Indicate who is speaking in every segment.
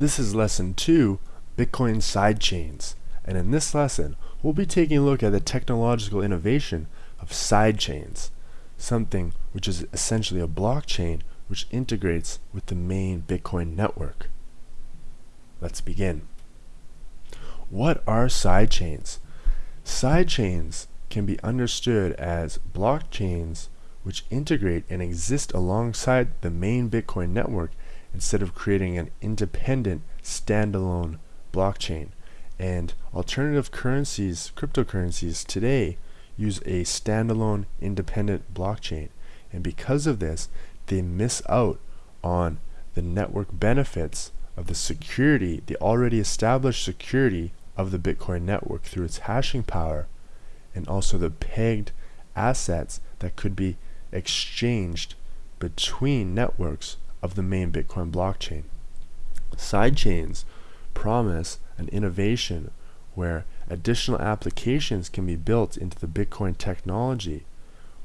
Speaker 1: This is lesson 2, Bitcoin sidechains. And in this lesson, we'll be taking a look at the technological innovation of sidechains, something which is essentially a blockchain which integrates with the main Bitcoin network. Let's begin. What are sidechains? Sidechains can be understood as blockchains which integrate and exist alongside the main Bitcoin network instead of creating an independent standalone blockchain. And alternative currencies, cryptocurrencies today use a standalone independent blockchain. And because of this, they miss out on the network benefits of the security, the already established security of the Bitcoin network through its hashing power and also the pegged assets that could be exchanged between networks of the main Bitcoin blockchain. Sidechains promise an innovation where additional applications can be built into the Bitcoin technology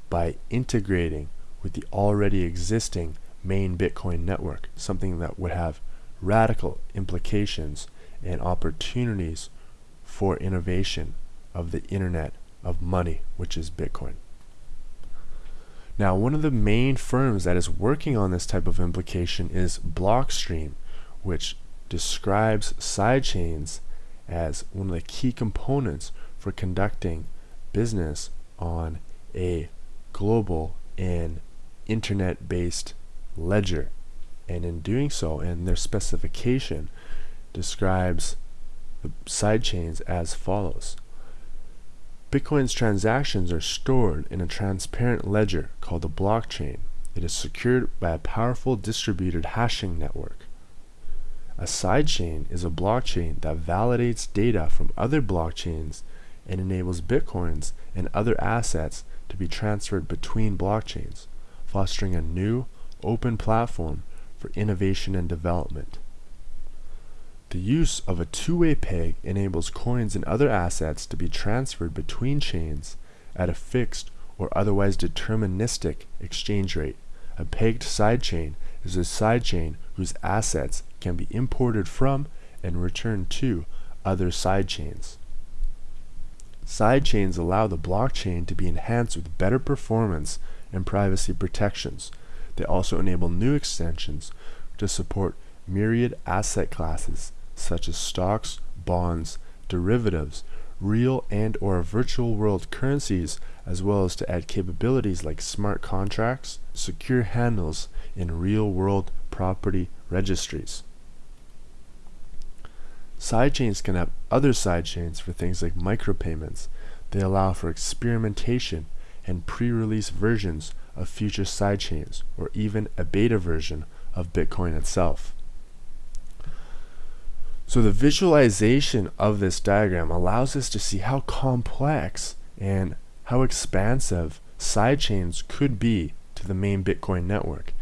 Speaker 1: by integrating with the already existing main Bitcoin network, something that would have radical implications and opportunities for innovation of the internet of money, which is Bitcoin. Now, one of the main firms that is working on this type of implication is Blockstream, which describes sidechains as one of the key components for conducting business on a global and internet-based ledger. And in doing so, and their specification describes the sidechains as follows. Bitcoin's transactions are stored in a transparent ledger called a blockchain. It is secured by a powerful distributed hashing network. A sidechain is a blockchain that validates data from other blockchains and enables bitcoins and other assets to be transferred between blockchains, fostering a new, open platform for innovation and development. The use of a two-way peg enables coins and other assets to be transferred between chains at a fixed or otherwise deterministic exchange rate. A pegged sidechain is a sidechain whose assets can be imported from and returned to other sidechains. Sidechains allow the blockchain to be enhanced with better performance and privacy protections. They also enable new extensions to support myriad asset classes such as stocks, bonds, derivatives, real and or virtual world currencies, as well as to add capabilities like smart contracts, secure handles in real world property registries. Sidechains can have other sidechains for things like micropayments. They allow for experimentation and pre-release versions of future sidechains or even a beta version of Bitcoin itself. So the visualization of this diagram allows us to see how complex and how expansive sidechains could be to the main Bitcoin network.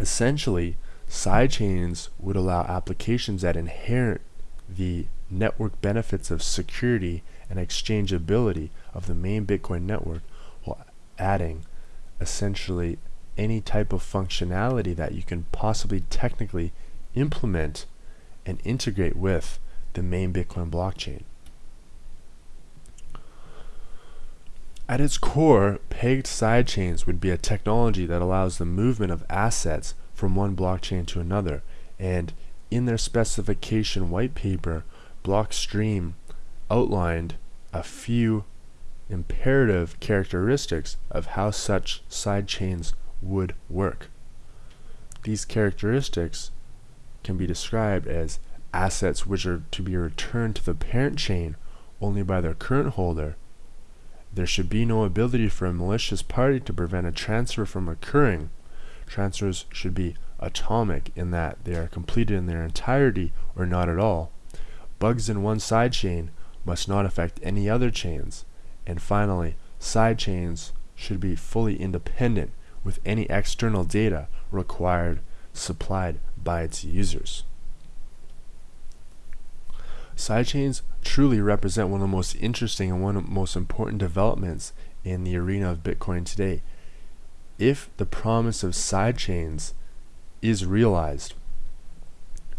Speaker 1: Essentially, sidechains would allow applications that inherit the network benefits of security and exchangeability of the main Bitcoin network while adding essentially any type of functionality that you can possibly technically implement and integrate with the main Bitcoin blockchain. At its core, pegged sidechains would be a technology that allows the movement of assets from one blockchain to another, and in their specification white paper, Blockstream outlined a few imperative characteristics of how such sidechains would work. These characteristics can be described as assets which are to be returned to the parent chain only by their current holder. There should be no ability for a malicious party to prevent a transfer from occurring. Transfers should be atomic in that they are completed in their entirety or not at all. Bugs in one side chain must not affect any other chains. And finally, side chains should be fully independent with any external data required supplied by its users. Sidechains truly represent one of the most interesting and one of the most important developments in the arena of Bitcoin today. If the promise of sidechains is realized,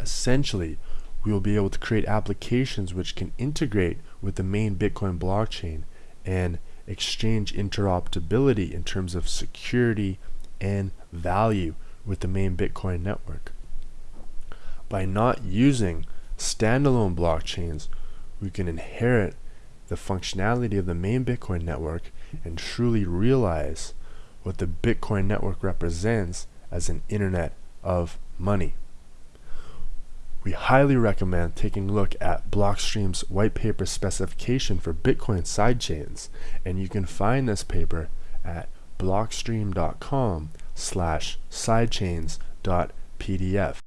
Speaker 1: Essentially, we will be able to create applications which can integrate with the main Bitcoin blockchain and exchange interoperability in terms of security and value with the main Bitcoin network. By not using standalone blockchains, we can inherit the functionality of the main Bitcoin network and truly realize what the Bitcoin network represents as an internet of money. We highly recommend taking a look at Blockstream's white paper specification for Bitcoin sidechains, and you can find this paper at blockstream.com slash sidechains.pdf.